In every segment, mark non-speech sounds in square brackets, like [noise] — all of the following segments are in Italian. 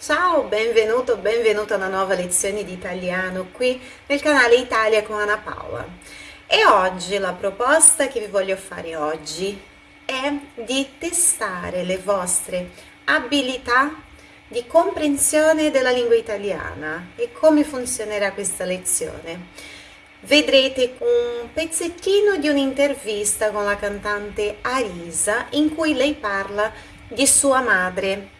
Ciao, benvenuto, benvenuta a una nuova lezione di italiano qui nel canale Italia con Anna Paola. E oggi la proposta che vi voglio fare oggi è di testare le vostre abilità di comprensione della lingua italiana e come funzionerà questa lezione. Vedrete un pezzettino di un'intervista con la cantante Arisa in cui lei parla di sua madre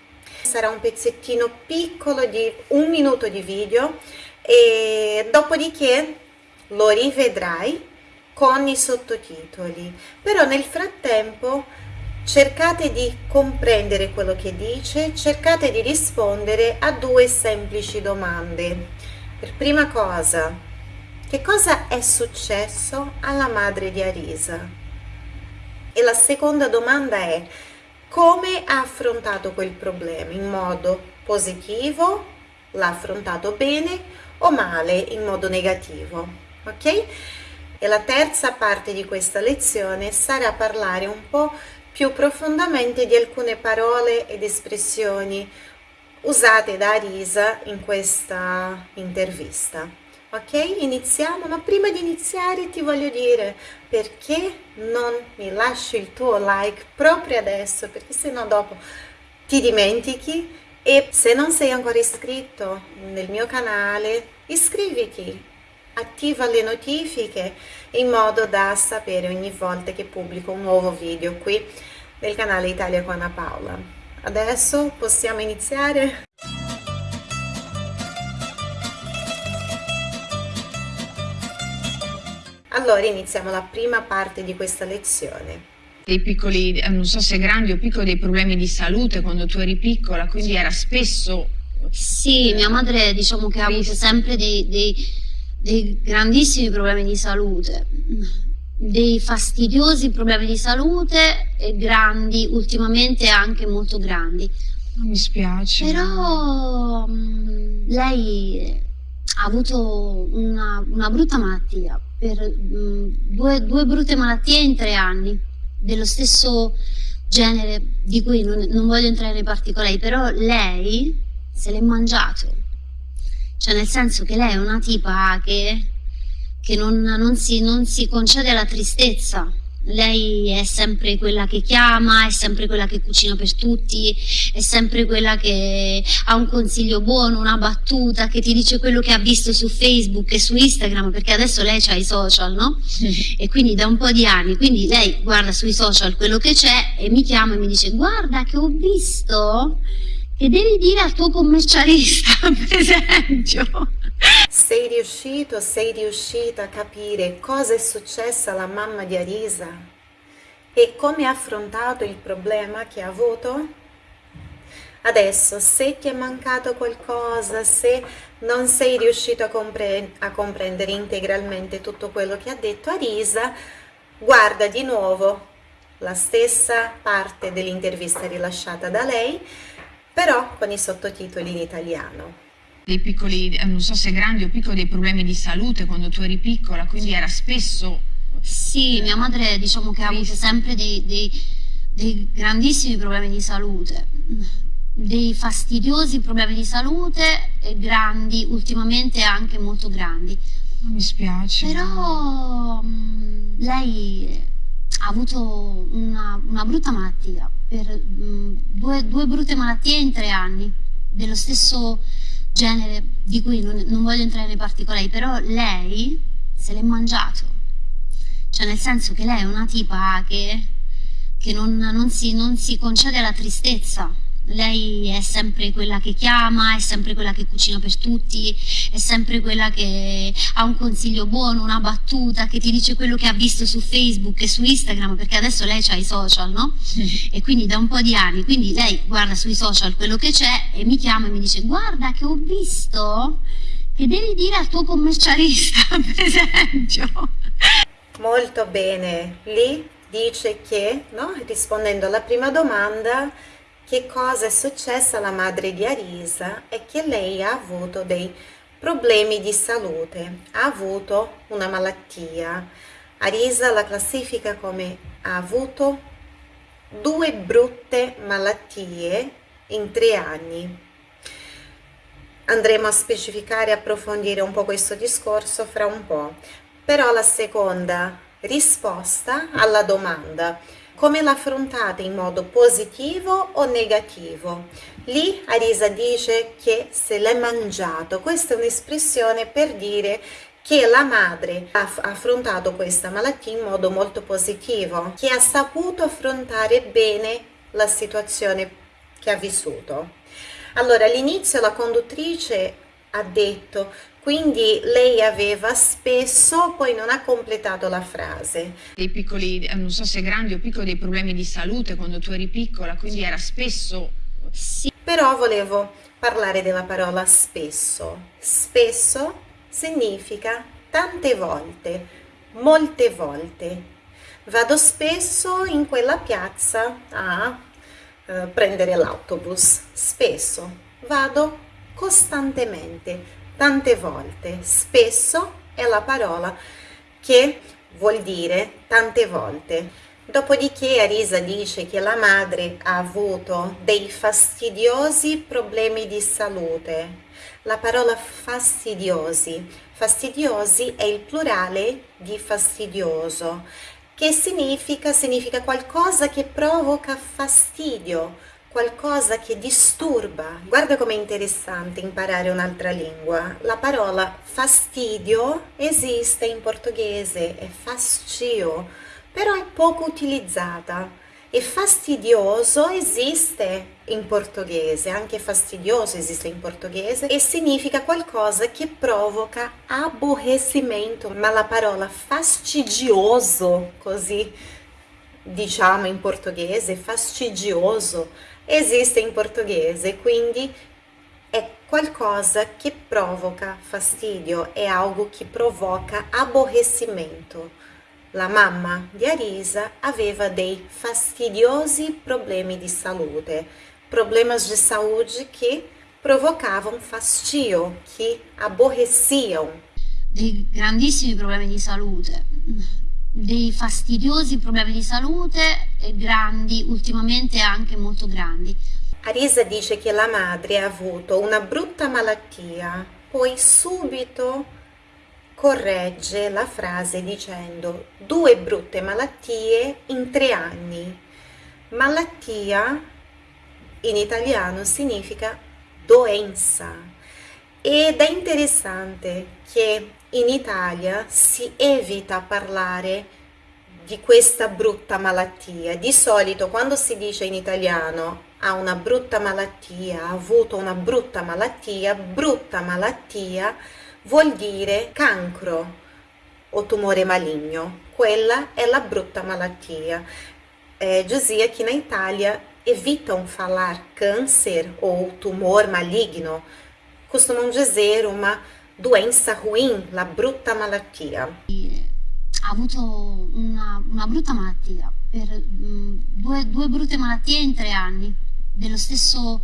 sarà un pezzettino piccolo di un minuto di video e dopodiché lo rivedrai con i sottotitoli. Però nel frattempo cercate di comprendere quello che dice cercate di rispondere a due semplici domande. Per prima cosa che cosa è successo alla madre di Arisa? E la seconda domanda è come ha affrontato quel problema? In modo positivo? L'ha affrontato bene o male? In modo negativo? Ok? E la terza parte di questa lezione sarà parlare un po più profondamente di alcune parole ed espressioni usate da Arisa in questa intervista ok? Iniziamo ma prima di iniziare ti voglio dire perché non mi lasci il tuo like proprio adesso perché se no dopo ti dimentichi e se non sei ancora iscritto nel mio canale iscriviti attiva le notifiche in modo da sapere ogni volta che pubblico un nuovo video qui nel canale Italia con Paola. Adesso possiamo iniziare Allora iniziamo la prima parte di questa lezione. Dei piccoli, eh, non so se grandi o piccoli, dei problemi di salute quando tu eri piccola, quindi era spesso... Sì, mia madre diciamo che ha avuto sempre dei, dei, dei grandissimi problemi di salute, dei fastidiosi problemi di salute e grandi, ultimamente anche molto grandi. Mi spiace. Però mm, lei ha avuto una, una brutta malattia, per mh, mm, due, due, brutte malattie in tre anni, dello stesso genere, di cui non, non voglio entrare nei particolari, però lei se l'è mangiato. Cioè nel senso che lei è una tipa che, che non, non, si, non si concede alla tristezza, lei è sempre quella che chiama, è sempre quella che cucina per tutti, è sempre quella che ha un consiglio buono, una battuta, che ti dice quello che ha visto su Facebook e su Instagram, perché adesso lei ha i social, no? E quindi da un po' di anni, quindi lei guarda sui social quello che c'è e mi chiama e mi dice guarda che ho visto che devi dire al tuo commercialista, [laughs] per esempio. Sei riuscito, sei riuscita a capire cosa è successo alla mamma di Arisa e come ha affrontato il problema che ha avuto? Adesso, se ti è mancato qualcosa, se non sei riuscito a, compre a comprendere integralmente tutto quello che ha detto Arisa, guarda di nuovo la stessa parte dell'intervista rilasciata da lei, però con i sottotitoli in italiano dei piccoli, eh, non so se grandi o piccoli, dei problemi di salute quando tu eri piccola, quindi era spesso... Sì, mia madre diciamo che ha avuto sempre dei, dei, dei grandissimi problemi di salute, dei fastidiosi problemi di salute e grandi, ultimamente anche molto grandi. Mi spiace. Però mh, lei ha avuto una, una brutta malattia, per, mh, due, due brutte malattie in tre anni, dello stesso genere di cui non, non voglio entrare nei particolari, però lei se l'è mangiato. Cioè nel senso che lei è una tipa che, che non, non, si, non si concede alla tristezza lei è sempre quella che chiama, è sempre quella che cucina per tutti, è sempre quella che ha un consiglio buono, una battuta, che ti dice quello che ha visto su Facebook e su Instagram, perché adesso lei ha i social, no? E quindi da un po' di anni, quindi lei guarda sui social quello che c'è e mi chiama e mi dice guarda che ho visto che devi dire al tuo commercialista, [laughs] per esempio. Molto bene, lì dice che, no? rispondendo alla prima domanda, che cosa è successo alla madre di Arisa è che lei ha avuto dei problemi di salute, ha avuto una malattia. Arisa la classifica come ha avuto due brutte malattie in tre anni. andremo a specificare e approfondire un po' questo discorso fra un po'. Però la seconda risposta alla domanda come l'affrontate in modo positivo o negativo? Lì Arisa dice che se l'è mangiato, questa è un'espressione per dire che la madre ha affrontato questa malattia in modo molto positivo, che ha saputo affrontare bene la situazione che ha vissuto. Allora all'inizio la conduttrice ha detto quindi lei aveva spesso, poi non ha completato la frase. Dei piccoli, non so se grandi o piccoli, dei problemi di salute quando tu eri piccola, quindi era spesso... Sì, però volevo parlare della parola spesso. Spesso significa tante volte, molte volte. Vado spesso in quella piazza a eh, prendere l'autobus, spesso. Vado costantemente, tante volte. Spesso è la parola che vuol dire tante volte. Dopodiché Arisa dice che la madre ha avuto dei fastidiosi problemi di salute. La parola fastidiosi, fastidiosi è il plurale di fastidioso, che significa, significa qualcosa che provoca fastidio, qualcosa che disturba. Guarda com'è interessante imparare un'altra lingua. La parola fastidio esiste in portoghese, è fascio, però è poco utilizzata. E fastidioso esiste in portoghese, anche fastidioso esiste in portoghese e significa qualcosa che provoca aborrecimento, ma la parola fastidioso, così diciamo in portoghese, fastidioso, esiste in portoghese, quindi è qualcosa che provoca fastidio, è algo che provoca aborrecimento. La mamma di Arisa aveva dei fastidiosi problemi di salute, problemas de saúde que provocavam fastidio, che aborreciam. Dei grandissimi problemi di salute dei fastidiosi problemi di salute grandi, ultimamente anche molto grandi. Arisa dice che la madre ha avuto una brutta malattia, poi subito corregge la frase dicendo due brutte malattie in tre anni. Malattia in italiano significa doenza ed è interessante che in Italia si evita parlare di questa brutta malattia. Di solito quando si dice in italiano ha una brutta malattia, ha avuto una brutta malattia, brutta malattia vuol dire cancro o tumore maligno. Quella è la brutta malattia. É, dizia que na Itália evitam falar câncer ou tumor maligno, costumam dizer uma doenza ruim, la brutta malattia. Ha avuto una, una brutta malattia, per mh, mm, due, due, brutte malattie in tre anni, dello stesso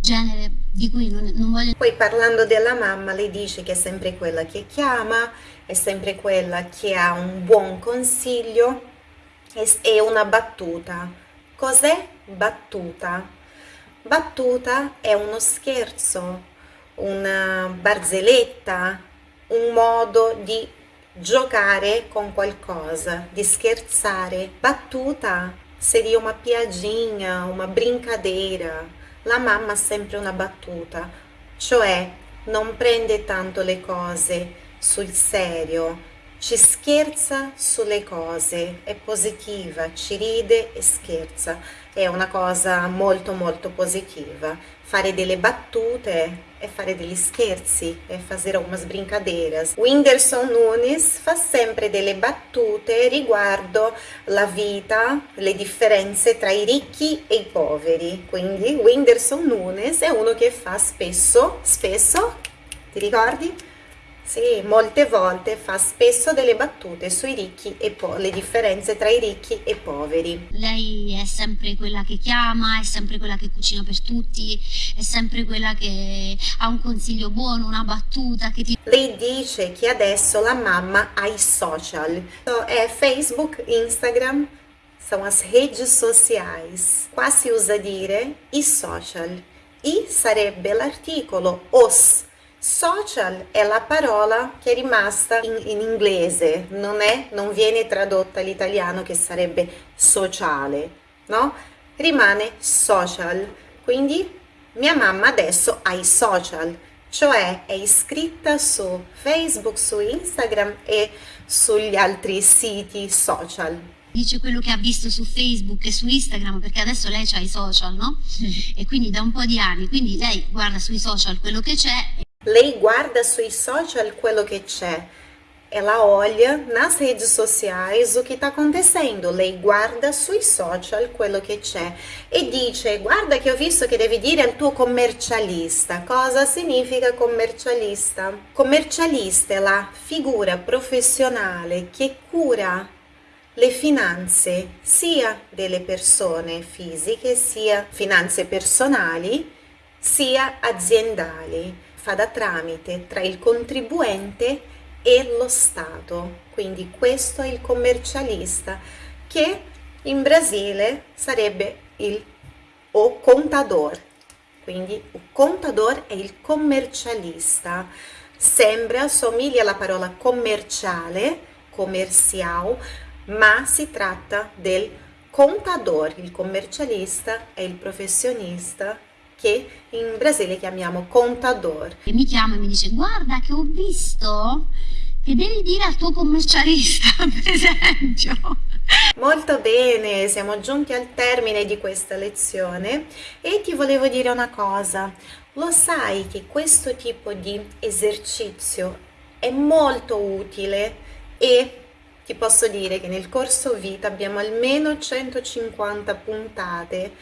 genere di cui non, non voglio... Poi parlando della mamma, lei dice che è sempre quella che chiama, è sempre quella che ha un buon consiglio e una battuta. Cos'è battuta? Battuta è uno scherzo, una barzelletta, un modo di giocare con qualcosa, di scherzare. Battuta seria uma piadinha, uma brincadeira. La mamma ha sempre una battuta, cioè non prende tanto le cose sul serio, ci scherza sulle cose, è positiva, ci ride e scherza, è una cosa molto molto positiva. Fare delle battute e fare degli scherzi e fare umas brincadeiras. Whindersson Nunes fa sempre delle battute riguardo la vita, le differenze tra i ricchi e i poveri. Quindi Whindersson Nunes è uno che fa spesso, spesso, ti ricordi? Sì, molte volte fa spesso delle battute sui ricchi e po- le differenze tra i ricchi e i poveri. Lei è sempre quella che chiama, è sempre quella che cucina per tutti, è sempre quella che ha un consiglio buono, una battuta che ti... Lei dice che adesso la mamma ha i social, so, è Facebook, Instagram, são as redes sociais. Qua si usa dire i social. I sarebbe l'articolo os. Social è la parola che è rimasta in, in inglese, non, è, non viene tradotta all'italiano che sarebbe sociale, no? Rimane social. Quindi mia mamma adesso ha i social, cioè è iscritta su Facebook, su Instagram e sugli altri siti social dice quello che ha visto su Facebook e su Instagram, perché adesso lei ha i social, no? E quindi da un po' di anni, quindi lei guarda sui social quello che c'è. Lei guarda sui social quello che c'è. Ela olha nas redes sociais o que está acontecendo, lei guarda sui social quello che c'è e dice guarda che ho visto che devi dire al tuo commercialista. Cosa significa commercialista? Commercialista è la figura professionale che cura le finanze sia delle persone fisiche, sia finanze personali, sia aziendali. Fa da tramite tra il contribuente e lo Stato. Quindi questo è il commercialista che in Brasile sarebbe il o contador. Quindi il contador è il commercialista. Sembra, somiglia alla parola commerciale, comercial, ma si tratta del contador, il commercialista è il professionista che in Brasile chiamiamo contador. E mi chiama e mi dice guarda che ho visto che devi dire al tuo commercialista, [laughs] per esempio. Molto bene, siamo giunti al termine di questa lezione e ti volevo dire una cosa. Lo sai che questo tipo di esercizio è molto utile e ti posso dire che nel corso vita abbiamo almeno 150 puntate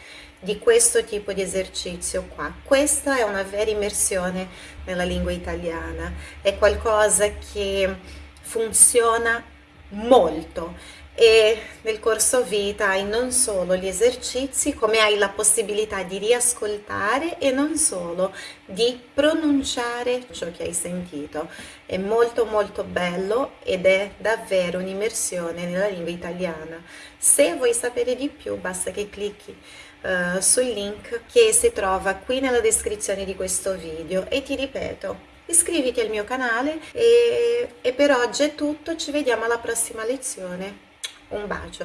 di questo tipo di esercizio qua. Questa è una vera immersione nella lingua italiana, è qualcosa che funziona molto e nel corso vita hai non solo gli esercizi, come hai la possibilità di riascoltare e non solo di pronunciare ciò che hai sentito. È molto molto bello ed è davvero un'immersione nella lingua italiana. Se vuoi sapere di più basta che clicchi uh, sul link che si trova qui nella descrizione di questo video e ti ripeto iscriviti al mio canale e, e per oggi è tutto, ci vediamo alla prossima lezione. Un bacio!